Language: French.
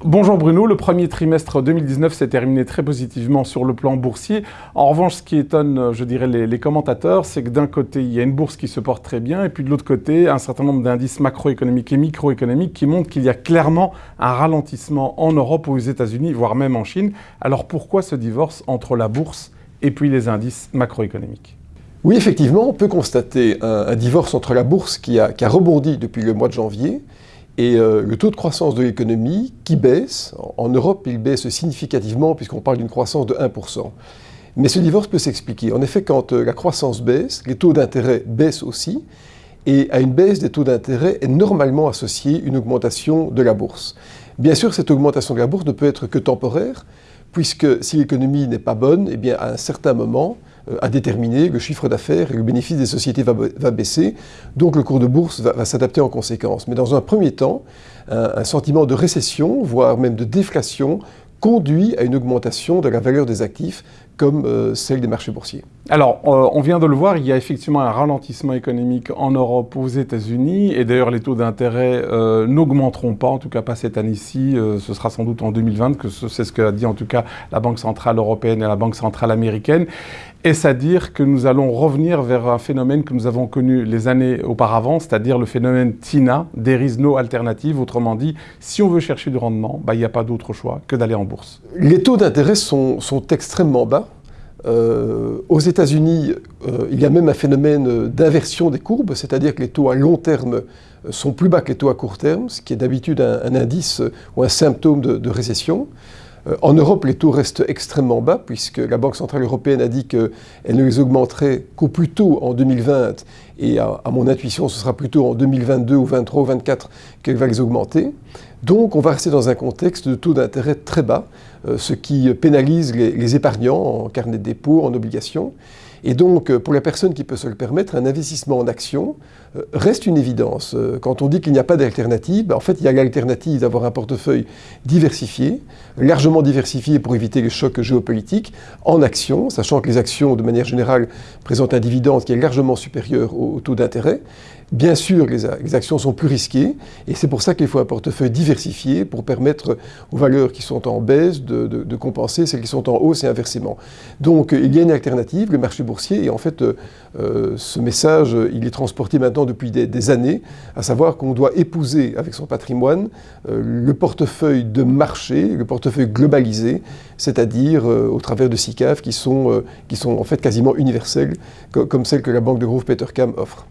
Bonjour Bruno, le premier trimestre 2019 s'est terminé très positivement sur le plan boursier. En revanche, ce qui étonne, je dirais, les, commentateurs, c'est que d'un côté, il y a une bourse qui se porte très bien, et puis de l'autre côté, un certain nombre d'indices macroéconomiques et microéconomiques qui montrent qu'il y a clairement un ralentissement en Europe aux États-Unis, voire même en Chine. Alors pourquoi ce divorce entre la bourse et puis les indices macroéconomiques? Oui, effectivement, on peut constater un, divorce entre la bourse qui a rebondi depuis le mois de janvier et euh, le taux de croissance de l'économie qui baisse, en Europe il baisse significativement puisqu'on parle d'une croissance de 1%. Mais ce divorce peut s'expliquer. En effet, quand euh, la croissance baisse, les taux d'intérêt baissent aussi, et à une baisse des taux d'intérêt est normalement associée une augmentation de la bourse. Bien sûr, cette augmentation de la bourse ne peut être que temporaire, puisque si l'économie n'est pas bonne, eh bien à un certain moment, à déterminer, le chiffre d'affaires et le bénéfice des sociétés va, baisser, donc le cours de bourse va, s'adapter en conséquence. Mais dans un premier temps, un, sentiment de récession, voire même de déflation, conduit à une augmentation de la valeur des actifs comme euh, celle des marchés boursiers. Alors, euh, on vient de le voir, il y a effectivement un ralentissement économique en Europe, aux États-Unis, et d'ailleurs les taux d'intérêt n'augmenteront pas, en tout cas pas cette année-ci, ce sera sans doute en 2020, que c'est ce qu'a dit en tout cas la Banque Centrale Européenne et la Banque Centrale Américaine. Est-ce à dire que nous allons revenir vers un phénomène que nous avons connu les années auparavant, c'est-à-dire le phénomène TINA, there is no alternative, autrement dit, si on veut chercher du rendement, bah, il n'y a pas d'autre choix que d'aller en bourse. Les taux d'intérêt sont, extrêmement bas. Euh, aux États-Unis, euh, il y a même un phénomène d'inversion des courbes, c'est-à-dire que les taux à long terme sont plus bas que les taux à court terme, ce qui est d'habitude un, indice ou un symptôme de récession. Euh, en Europe, les taux restent extrêmement bas, puisque la Banque Centrale Européenne a dit qu'elle ne les augmenterait qu'au plus tôt en 2020, et à, mon intuition, ce sera plutôt en 2022 ou 2023 ou 2024 qu'elle va les augmenter. Donc on va rester dans un contexte de taux d'intérêt très bas, euh, ce qui pénalise les, épargnants en carnet de dépôt, en obligations. Et donc, euh, pour la personne qui peut se le permettre, un investissement en action euh, reste une évidence. Quand on dit qu'il n'y a pas d'alternative, ben, en fait, il y a l'alternative d'avoir un portefeuille diversifié, largement diversifié pour éviter les chocs géopolitiques, en action, sachant que les actions, de manière générale, présentent un dividende qui est largement supérieur au taux d'intérêt. Bien sûr, les, actions sont plus risquées et c'est pour ça qu'il faut un portefeuille diversifié pour permettre aux valeurs qui sont en baisse de, compenser celles qui sont en hausse et inversement. Donc il y a une alternative, le marché boursier, et en fait euh, ce message, il est transporté maintenant depuis des, années, à savoir qu'on doit épouser avec son patrimoine euh, le portefeuille de marché, le portefeuille globalisé, c'est-à-dire euh, au travers de SICAV qui sont, qui sont en fait quasiment universels, comme celles que la banque de Grove Petercam offre.